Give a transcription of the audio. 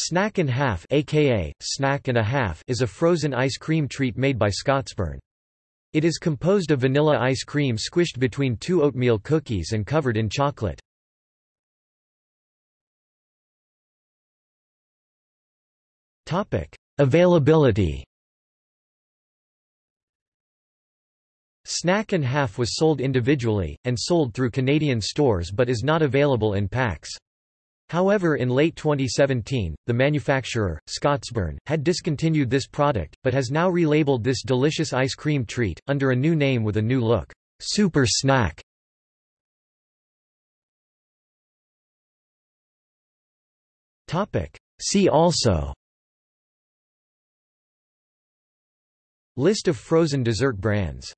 Snack and Half aka Snack and a Half is a frozen ice cream treat made by Scotsburn. It is composed of vanilla ice cream squished between two oatmeal cookies and covered in chocolate. Availability Snack and Half was sold individually, and sold through Canadian stores but is not available in packs. However in late 2017, the manufacturer, Scotsburn, had discontinued this product, but has now relabeled this delicious ice cream treat, under a new name with a new look, Super Snack. See also. List of frozen dessert brands